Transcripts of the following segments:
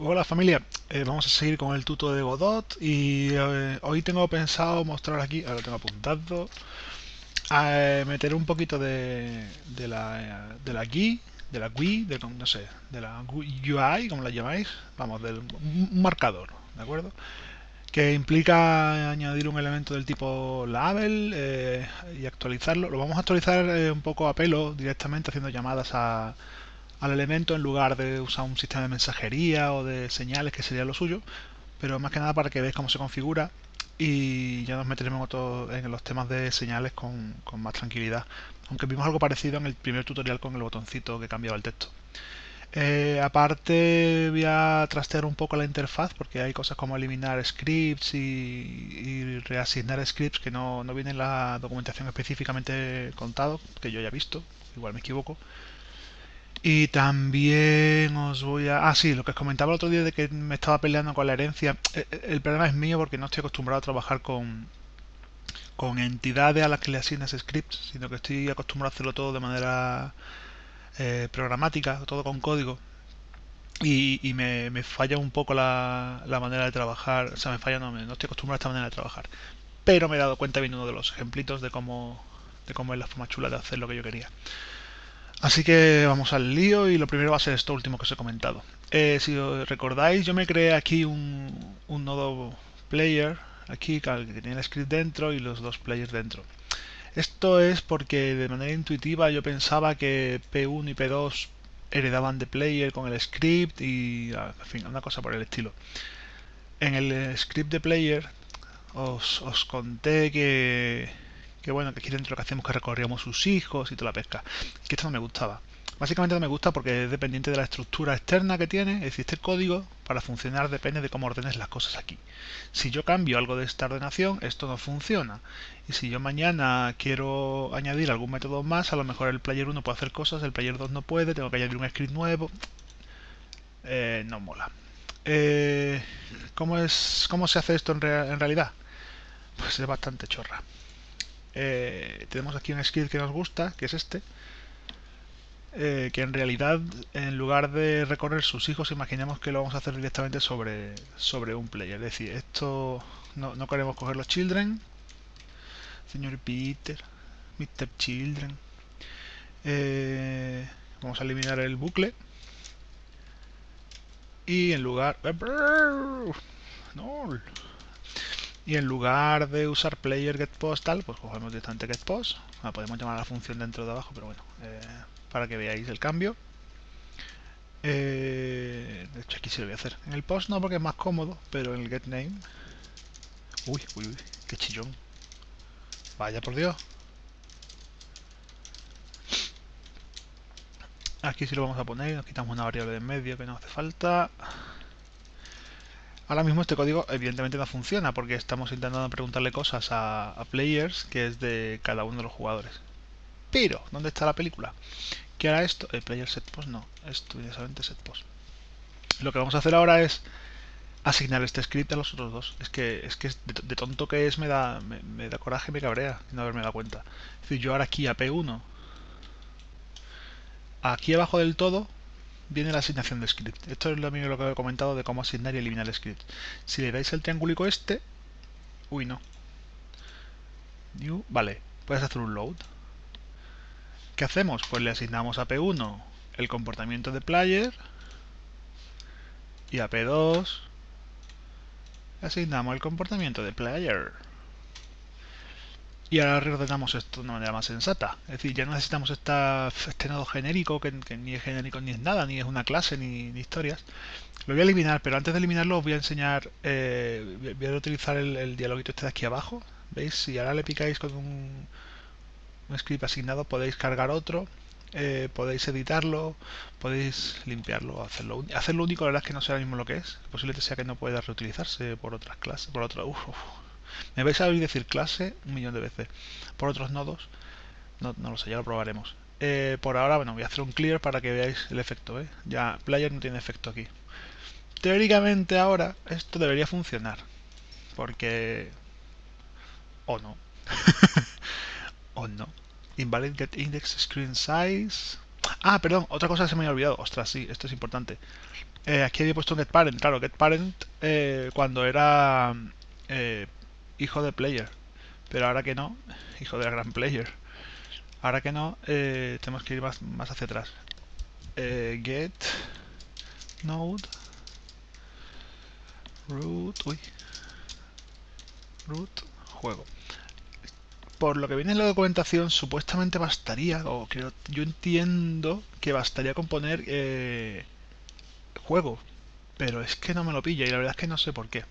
Hola familia, eh, vamos a seguir con el tuto de Godot y eh, hoy tengo pensado mostrar aquí, ahora lo tengo apuntado, a eh, meter un poquito de, de la, de la GUI, de la GUI, de, no sé, de la UI, como la llamáis, vamos, del un marcador, ¿de acuerdo? Que implica añadir un elemento del tipo label y actualizarlo. Lo vamos a actualizar un poco a pelo, directamente haciendo llamadas a al elemento en lugar de usar un sistema de mensajería o de señales que sería lo suyo. Pero más que nada para que veáis cómo se configura y ya nos meteremos en los temas de señales con, más tranquilidad. Aunque vimos algo parecido en el primer tutorial con el botoncito que cambiaba el texto. Eh, aparte voy a trastear un poco la interfaz porque hay cosas como eliminar scripts y, reasignar scripts que no, no vienen en la documentación específicamente contado, que yo haya visto, igual me equivoco. Y también os voy a... Ah, sí, lo que os comentaba el otro día de que me estaba peleando con la herencia. Eh, eh, el problema es mío porque no estoy acostumbrado a trabajar con, con entidades a las que le asignas scripts, sino que estoy acostumbrado a hacerlo todo de manera eh, programática, todo con código. Y, y me, me, falla un poco la, la, manera de trabajar. O sea, me falla, no, no estoy acostumbrado a esta manera de trabajar. Pero me he dado cuenta viendo uno de los ejemplitos de cómo, de cómo es la forma chula de hacer lo que yo quería. Así que vamos al lío y lo primero va a ser esto último que os he comentado. Eh, si os recordáis, yo me creé aquí un, nodo player, aquí que tiene el script dentro y los dos players dentro. Esto es porque de manera intuitiva yo pensaba que P1 y P2 heredaban de player con el script y, en fin, una cosa por el estilo. En el script de player os, os conté que que bueno, que aquí dentro lo que hacemos que recorríamos sus hijos y toda la pesca. Que esto no me gustaba. Básicamente no me gusta porque es dependiente de la estructura externa que tiene, es decir, este código para funcionar depende de cómo ordenes las cosas aquí. Si yo cambio algo de esta ordenación, esto no funciona. Y si yo mañana quiero añadir algún método más, a lo mejor el player 1 puede hacer cosas, el player 2 no puede, tengo que añadir un script nuevo. Eh, no mola. Eh, ¿cómo, es, ¿Cómo se hace esto en, en realidad? Pues es bastante chorra. Eh, tenemos aquí un script que nos gusta, que es este, eh, que en realidad en lugar de recorrer sus hijos, imaginemos que lo vamos a hacer directamente sobre, sobre un player. Es decir, esto no, no queremos coger los children, señor Peter, Mr. Children. Eh, vamos a eliminar el bucle y en lugar no y en lugar de usar player getPost tal, pues cogemos directamente getPost. La podemos llamar a la función dentro de abajo, pero bueno, eh, para que veáis el cambio. Eh, de hecho aquí sí lo voy a hacer. En el post no porque es más cómodo, pero en el getName... Uy, uy, uy, qué chillón. Vaya por Dios. Aquí sí lo vamos a poner, nos quitamos una variable de en medio que no hace falta. Ahora mismo este código evidentemente no funciona porque estamos intentando preguntarle cosas a, players que es de cada uno de los jugadores. Pero, ¿dónde está la película? ¿Qué hará esto? El player set post no, esto solamente set post. Lo que vamos a hacer ahora es asignar este script a los otros dos. Es que es que de, tonto que es me da me, da coraje, me cabrea no haberme dado cuenta. Es decir, yo ahora aquí a P1 aquí abajo del todo viene la asignación de script. Esto es lo mismo lo que he comentado de cómo asignar y eliminar el script. Si le dais el triángulo este, uy no, new, vale, puedes hacer un load. ¿Qué hacemos? Pues le asignamos a P1 el comportamiento de player y a P2 le asignamos el comportamiento de player. Y ahora reordenamos esto de una manera más sensata. Es decir, ya no necesitamos esta, este nodo genérico, que, ni es genérico ni es nada, ni es una clase, ni, historias. Lo voy a eliminar, pero antes de eliminarlo os voy a enseñar, eh, voy a utilizar el, dialoguito este de aquí abajo. ¿Veis? Si ahora le picáis con un, script asignado, podéis cargar otro, eh, podéis editarlo, podéis limpiarlo, hacerlo. Hacerlo único, la verdad es que no sé ahora mismo lo que es. Posiblemente sea que no pueda reutilizarse por otras clases, por otro... Me vais a oír decir clase un millón de veces. Por otros nodos, no, lo sé, ya lo probaremos. Eh, por ahora, bueno, voy a hacer un clear para que veáis el efecto. ¿eh? Ya, player no tiene efecto aquí. Teóricamente ahora esto debería funcionar. Porque... O no. o no. Invalid get index screen size. Ah, perdón, otra cosa se me había olvidado. Ostras, sí, esto es importante. eh, aquí había puesto un getParent. Claro, getParent eh, cuando era eh, hijo de player. Pero ahora que no, hijo de gran player. Ahora que no, eh, tenemos que ir más, más hacia atrás. Eh, get node root uy root juego por lo que viene en la documentación supuestamente bastaría o creo, yo entiendo que bastaría con poner eh, juego pero es que no me lo pilla y la verdad es que no sé por qué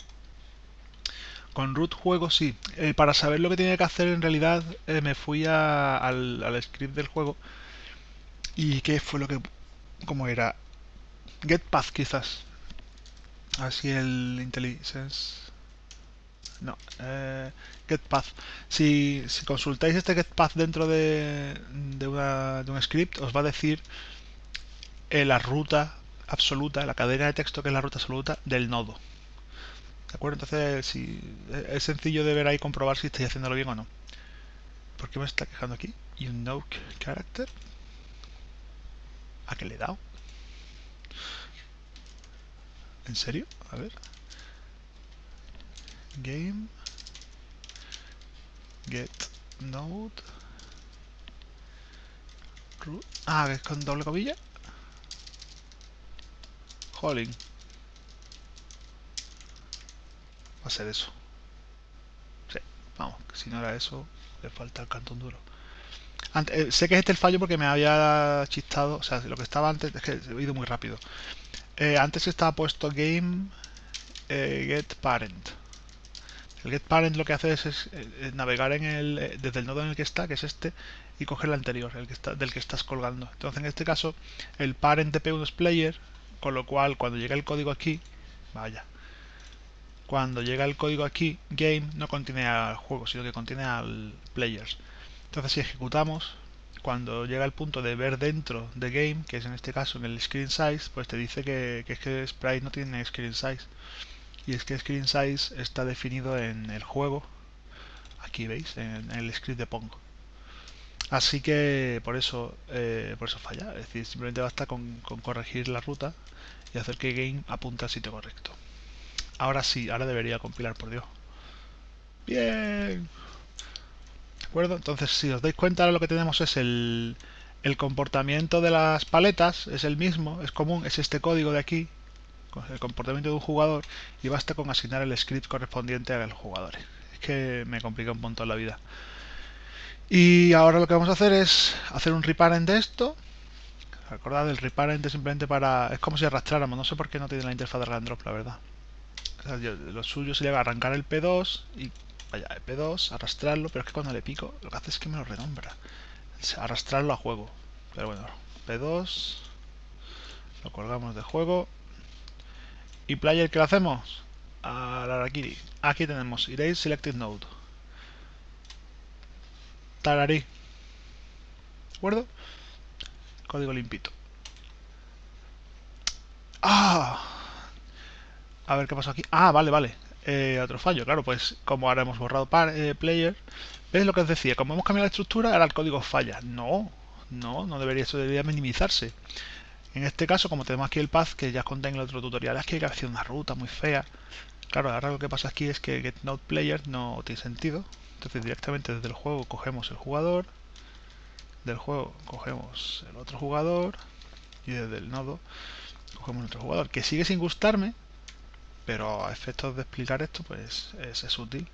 con root juego sí. Eh, para saber lo que tenía que hacer en realidad eh, me fui a, al, al, script del juego. ¿Y qué fue lo que... cómo era? Get path quizás. Así el IntelliSense... No, eh, getPath. Si, si consultáis este getPath dentro de, de, una, de un script, os va a decir eh, la ruta absoluta, la cadena de texto que es la ruta absoluta del nodo. ¿De acuerdo? Entonces, si, es sencillo de ver ahí comprobar si estáis haciéndolo bien o no. ¿Por qué me está quejando aquí? You know character. ¿A qué le he dado? ¿En serio? A ver. Game. Get node. Ah, es con doble cobilla. Holling. Va a ser eso. Sí, vamos, si no era eso, le falta el cantón duro. Antes, eh, sé que es este el fallo porque me había chistado, o sea, lo que estaba antes, es que he ido muy rápido. Eh, antes estaba puesto game eh, get parent. El get parent lo que hace es, es, navegar en el, desde el nodo en el que está, que es este, y coger el anterior, el que está, del que estás colgando. Entonces, en este caso, el parent de P1 es player, con lo cual cuando llega el código aquí, vaya, cuando llega el código aquí, game no contiene al juego, sino que contiene al players. Entonces si ejecutamos, cuando llega el punto de ver dentro de game, que es en este caso en el screen size, pues te dice que, es que sprite no tiene screen size. Y es que screen size está definido en el juego, aquí veis, en, el script de Pong. Así que por eso, eh, por eso falla, es decir, simplemente basta con corregir la ruta y hacer que game apunte al sitio correcto. Ahora sí, ahora debería compilar, por Dios. Bien. ¿De acuerdo? Entonces, si os dais cuenta, ahora lo que tenemos es el, el comportamiento de las paletas, es el mismo, es común, es este código de aquí, el comportamiento de un jugador, y basta con asignar el script correspondiente a los jugadores. Es que me complica un montón la vida. Y ahora lo que vamos a hacer es hacer un reparent de esto. Recordad, el reparent es simplemente para... es como si arrastráramos, no sé por qué no tiene la interfaz de drag and drop, la verdad lo suyo sería arrancar el P2 y vaya, el P2, arrastrarlo, pero es que cuando le pico lo que hace es que me lo renombra. Arrastrarlo a juego. Pero bueno, P2, lo colgamos de juego. ¿Y player qué lo hacemos? A la Arakiri. Aquí tenemos Erase Selected Node. Tararí. ¿De acuerdo? Código limpito. ¡Ah! A ver qué pasa aquí. Ah, vale, vale. Eh, otro fallo, claro, pues como ahora hemos borrado eh, player, ¿ves lo que os decía? Como hemos cambiado la estructura, ahora el código falla. No, no, no debería, eso debería minimizarse. En este caso, como tenemos aquí el path, que ya conté en el otro tutorial, es que hay que una ruta muy fea. Claro, ahora lo que pasa aquí es que getNodePlayer no tiene sentido. Entonces directamente desde el juego cogemos el jugador, del juego cogemos el otro jugador y desde el nodo cogemos otro jugador. Que sigue sin gustarme, pero a efectos de explicar esto pues es, útil.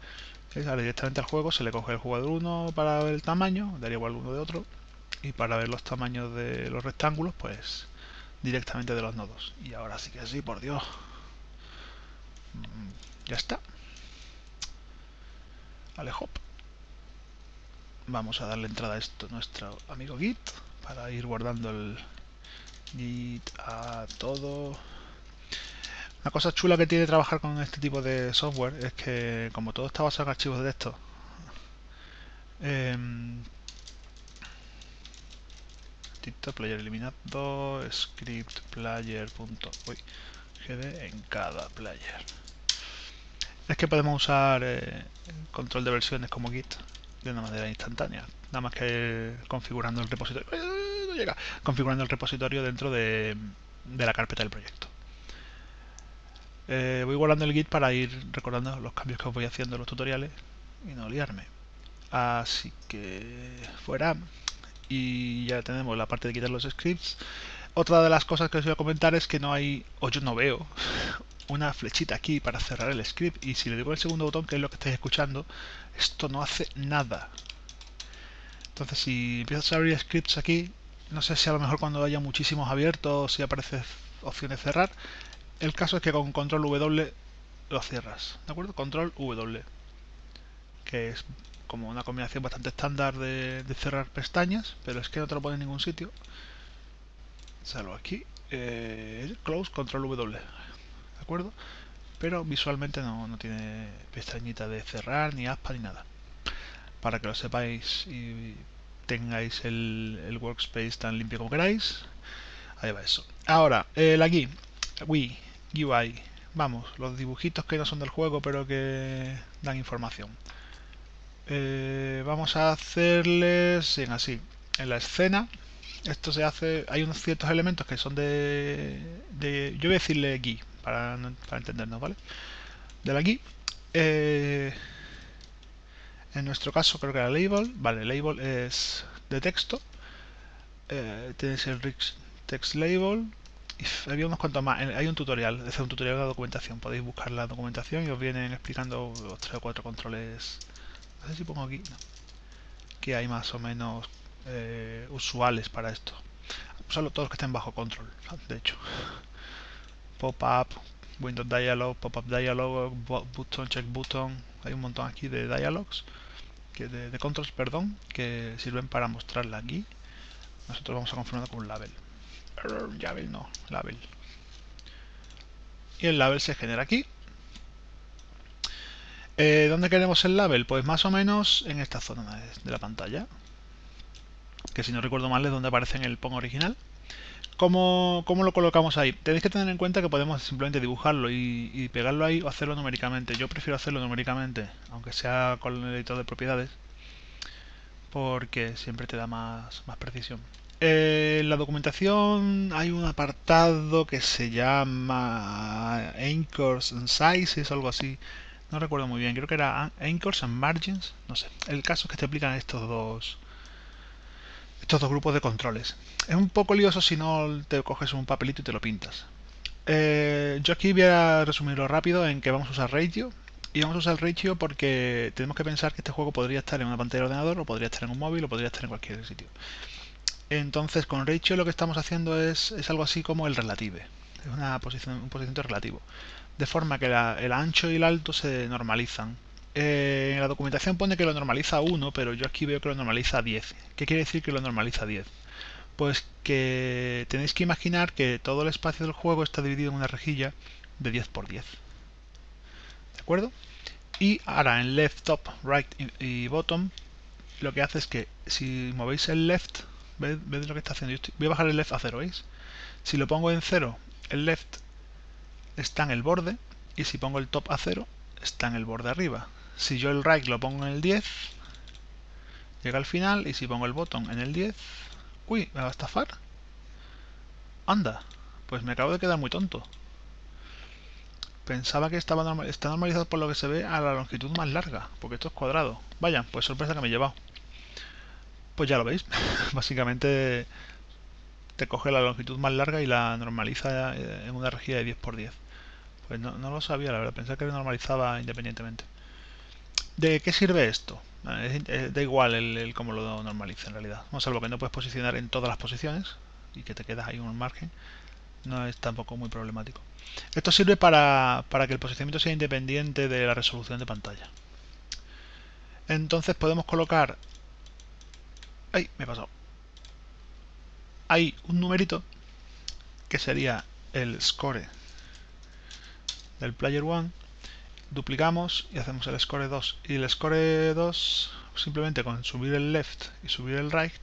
Ahora directamente al juego se le coge el jugador 1 para ver el tamaño daría igual uno de otro y para ver los tamaños de los rectángulos pues directamente de los nodos. Y ahora sí que sí por Dios. Mm, ya está. Vale hop. Vamos a darle entrada a esto nuestro amigo git para ir guardando el git a todo una cosa chula que tiene trabajar con este tipo de software es que como todo está basado en archivos de texto, eh, player eliminado, script player gd en cada player. Es que podemos usar eh, control de versiones como git de una manera instantánea, nada más que configurando el repositorio, ¡Eh, configurando el repositorio dentro de la carpeta del proyecto. Eh, voy guardando el git para ir recordando los cambios que os voy haciendo en los tutoriales y no liarme. Así que fuera. Y ya tenemos la parte de quitar los scripts. Otra de las cosas que os voy a comentar es que no hay, o yo no veo, una flechita aquí para cerrar el script. Y si le digo el segundo botón, que es lo que estáis escuchando, esto no hace nada. Entonces si empiezas a abrir scripts aquí, no sé si a lo mejor cuando haya muchísimos abiertos, si aparece opción de cerrar. El caso es que con control W lo cierras, ¿de acuerdo? Control W, que es como una combinación bastante estándar de, cerrar pestañas, pero es que no te lo pone en ningún sitio. Salvo aquí, eh, close, control W, ¿de acuerdo? Pero visualmente no, tiene pestañita de cerrar, ni aspa, ni nada. Para que lo sepáis y tengáis el, workspace tan limpio como queráis. Ahí va eso. Ahora, eh, la GUI, Wii, UI. Vamos, los dibujitos que no son del juego pero que dan información. Eh, vamos a hacerles en así. En la escena, esto se hace, hay unos ciertos elementos que son de, yo voy a decirle GUI para, entendernos, ¿vale? De la GUI. Eh, en nuestro caso creo que era label. Vale, label es de texto. Eh, tenéis el rich text label. Había unos cuantos más. Hay un tutorial, es un tutorial de la documentación. Podéis buscar la documentación y os vienen explicando los tres o cuatro controles. No sé si pongo aquí. Que hay más o menos eh, usuales para esto. Solo todos los que estén bajo control, de hecho. Pop-up, Windows Dialog, Pop-up Dialog, Button, Check Button. Hay un montón aquí de dialogs que de, controls, perdón, que sirven para mostrarla aquí. Nosotros vamos a confirmar con un label. Label no, label. Y el label se genera aquí. Eh, ¿Dónde queremos el label? Pues más o menos en esta zona de la pantalla. Que si no recuerdo mal es donde aparece en el POM original. ¿Cómo, lo colocamos ahí? Tenéis que tener en cuenta que podemos simplemente dibujarlo y, pegarlo ahí o hacerlo numéricamente. Yo prefiero hacerlo numéricamente, aunque sea con el editor de propiedades, porque siempre te da más, más precisión. Eh, en la documentación hay un apartado que se llama Anchors and Sizes, algo así. No recuerdo muy bien, creo que era Anchors and Margins, no sé. El caso es que te aplican estos dos, estos dos grupos de controles. Es un poco lioso si no te coges un papelito y te lo pintas. Eh, yo aquí voy a resumirlo rápido en que vamos a usar Ratio. Y vamos a usar Ratio porque tenemos que pensar que este juego podría estar en una pantalla de ordenador, o podría estar en un móvil, o podría estar en cualquier sitio. Entonces con Ratio lo que estamos haciendo es, algo así como el relative. Es una posición, un posicionamiento relativo. De forma que el ancho y el alto se normalizan. Eh, en la documentación pone que lo normaliza a 1, pero yo aquí veo que lo normaliza a 10. ¿Qué quiere decir que lo normaliza a 10? Pues que tenéis que imaginar que todo el espacio del juego está dividido en una rejilla de 10 por 10. ¿De acuerdo? Y ahora en left, top, right y bottom, lo que hace es que si movéis el left, ¿veis, lo que está haciendo? voy a bajar el left a 0, ¿veis? Si lo pongo en 0, el left está en el borde, y si pongo el top a 0, está en el borde arriba. Si yo el right lo pongo en el 10, llega al final y si pongo el botón en el 10, uy, me va a estafar. Anda, pues me acabo de quedar muy tonto. Pensaba que estaba está normalizado por lo que se ve a la longitud más larga, porque esto es cuadrado. Vaya, pues sorpresa que me he llevado. Pues ya lo veis, básicamente te coge la longitud más larga y la normaliza en una rejilla de 10 por 10. Pues no, lo sabía, la verdad, pensaba que normalizaba independientemente. ¿De qué sirve esto? da igual el, cómo lo normaliza en realidad. No, salvo que no puedes posicionar en todas las posiciones y que te quedas ahí un margen. No es tampoco muy problemático. Esto sirve para, para que el posicionamiento sea independiente de la resolución de pantalla. Entonces podemos colocar... ¡Ay! Me he pasado. Hay un numerito que sería el score del player 1 duplicamos y hacemos el score 2 y el score 2 simplemente con subir el left y subir el right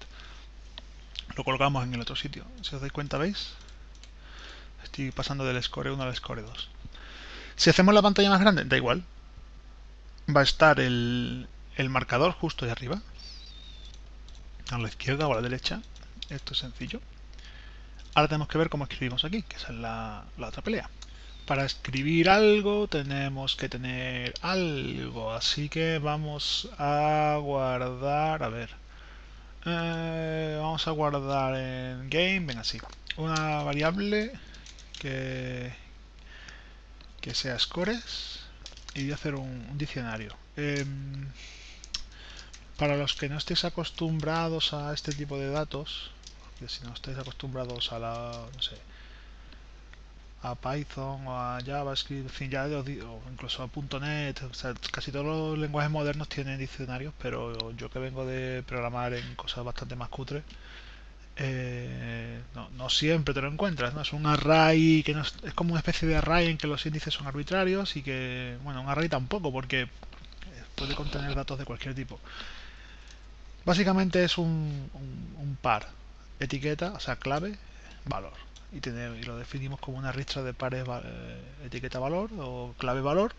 lo colocamos en el otro sitio. Si os dais cuenta veis estoy pasando del score 1 al score 2 si hacemos la pantalla más grande da igual. Va a estar el, el marcador justo de arriba a la izquierda o a la derecha esto es sencillo ahora tenemos que ver cómo escribimos aquí que esa es la, la otra pelea para escribir algo tenemos que tener algo. Así que vamos a guardar, a ver. Eh, vamos a guardar en game, venga, así. Una variable que, que sea scores y voy a hacer un, diccionario. Em, para los que no estéis acostumbrados a este tipo de datos, que si no estáis acostumbrados a la, no sé, a Python o a JavaScript, en fin, ya o incluso a .NET, casi todos los lenguajes modernos tienen diccionarios, pero yo que vengo de programar en cosas bastante más cutres, eh, no, siempre te lo encuentras, ¿no? Es un array que no es, como una especie de array en que los índices son arbitrarios y que, bueno, un array tampoco, porque puede contener datos de cualquier tipo. Básicamente es un, par, etiqueta, o sea, clave, valor y, lo definimos como una ristra de pares eh, etiqueta valor o clave valor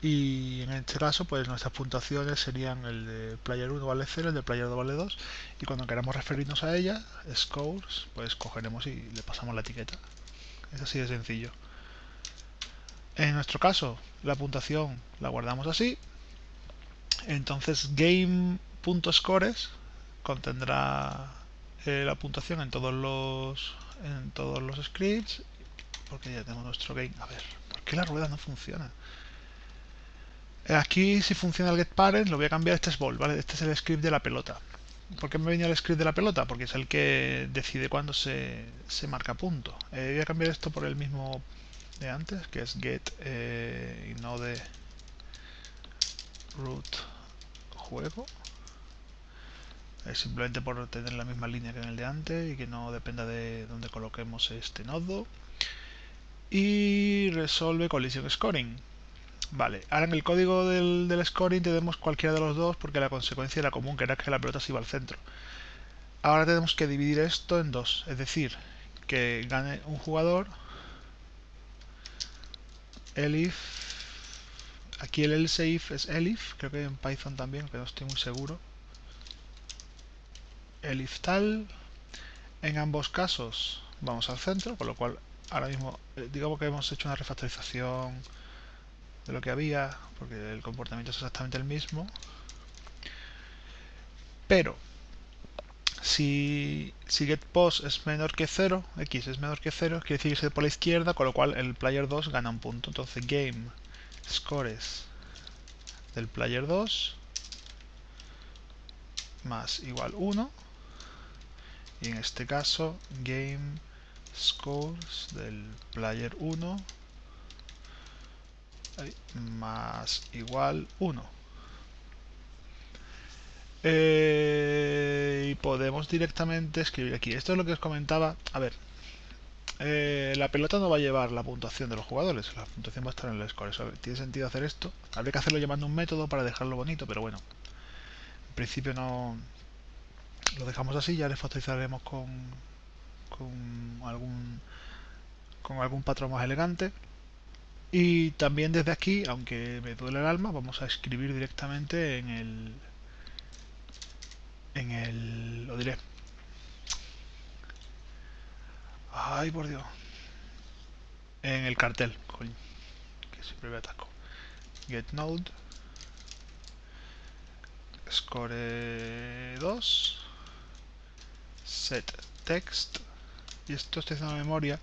y en este caso pues nuestras puntuaciones serían el de player 1 vale 0, el de player 2 vale 2 y cuando queramos referirnos a ella, scores, pues cogeremos y le pasamos la etiqueta. Es así de sencillo. En nuestro caso, la puntuación la guardamos así. Entonces game.scores contendrá eh, la puntuación en todos los en todos los scripts porque ya tenemos nuestro game. A ver, ¿por qué la rueda no funciona? Eh, aquí si funciona el getParent lo voy a cambiar, este es ball, ¿vale? Este es el script de la pelota. ¿Por qué me venía el script de la pelota? Porque es el que decide cuándo se, se marca punto. Eh, voy a cambiar esto por el mismo de antes, que es get eh, y no de root juego simplemente por tener la misma línea que en el de antes y que no dependa de dónde coloquemos este nodo. Y resolve collision scoring. Vale, ahora en el código del, scoring tenemos cualquiera de los dos porque la consecuencia era común que era que la pelota se iba al centro. Ahora tenemos que dividir esto en dos. Es decir, que gane un jugador elif aquí el else if es elif creo que en Python también, que no estoy muy seguro el if tal. En ambos casos vamos al centro, con lo cual ahora mismo eh, digamos que hemos hecho una refactorización de lo que había, porque el comportamiento es exactamente el mismo. Pero si, si getPost es menor que 0, x es menor que 0, quiere decir que se por la izquierda, con lo cual el player 2 gana un punto. Entonces game scores del player 2 más igual 1 y en este caso game scores del player 1 más igual 1 eh, y podemos directamente escribir aquí. Esto es lo que os comentaba. A ver eh, la pelota no va a llevar la puntuación de los jugadores. La puntuación va a estar en el score. Tiene sentido hacer esto. Habría que hacerlo llamando un método para dejarlo bonito pero bueno. En principio no lo dejamos así, ya le factorizaremos con, con algún con algún patrón más elegante. Y también desde aquí, aunque me duele el alma, vamos a escribir directamente en el en el lo diré. Ay por Dios. En el cartel coño, que siempre me ataco get node score 2 set text y esto estoy haciendo memoria.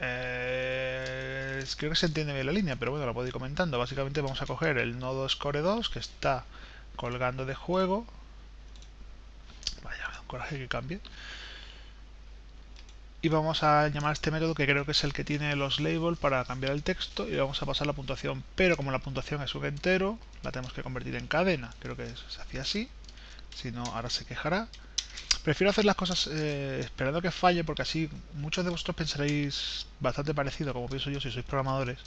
Eh, creo que se entiende bien la línea pero bueno la puedo ir comentando. Básicamente vamos a coger el nodo score 2 que está colgando de juego. Vaya, coraje que cambie y vamos a llamar este método que creo que es el que tiene los labels para cambiar el texto y vamos a pasar la puntuación. Pero como la puntuación es un entero la tenemos que convertir en cadena. Creo que se hacía así. Si no ahora se quejará. Prefiero hacer las cosas eh, esperando que falle porque así muchos de vosotros pensaréis bastante parecido como pienso yo si sois programadores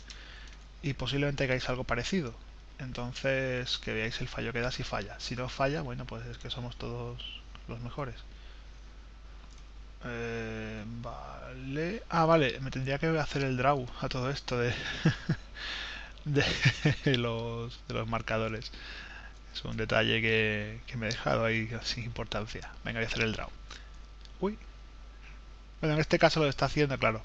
y posiblemente hagáis algo parecido. Entonces que veáis el fallo que da si falla. Si no falla bueno pues es que somos todos los mejores eh, vale. Ah, vale. Me tendría que hacer el draw a todo esto de, de, los, de los marcadores. Es un detalle que, me he dejado ahí sin importancia. Venga, voy a hacer el draw. Uy. Bueno, en este caso lo está haciendo, claro.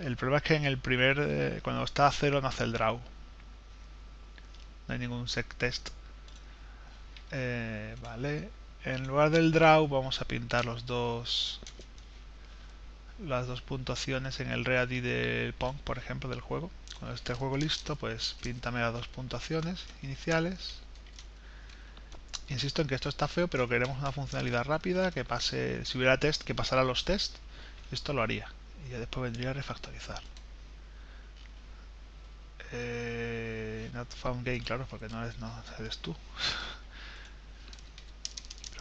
El problema es que en el primer, eh, cuando está a cero no hace el draw. No hay ningún sec test. Eh, vale. En lugar del draw vamos a pintar los dos las dos puntuaciones en el ready del Pong, por ejemplo, del juego. Cuando esté el juego listo, pues píntame las dos puntuaciones iniciales. Insisto en que esto está feo, pero queremos una funcionalidad rápida que pase, si hubiera test, que pasara los test. Esto lo haría y ya después vendría a refactorizar. Eh, not found game, claro, porque no eres, no eres tú.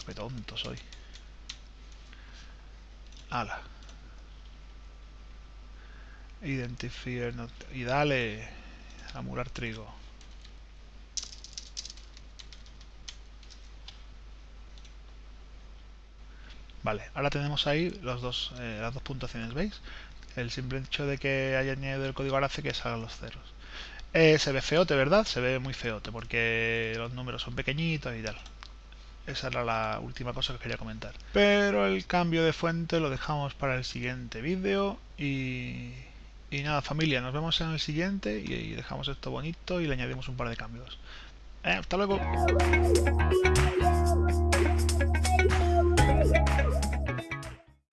Qué tonto soy. Ala. Identifier y dale a murar trigo. Vale, ahora tenemos ahí los dos, eh, las dos puntuaciones, ¿veis? El simple hecho de que haya añadido el código ahora hace que salgan los ceros. Eh, se ve feote, ¿verdad? Se ve muy feote porque los números son pequeñitos y tal. Esa era la última cosa que quería comentar. Pero el cambio de fuente lo dejamos para el siguiente vídeo y... Nada, familia, nos vemos en el siguiente y dejamos esto bonito y le añadimos un par de cambios. Eh, hasta luego.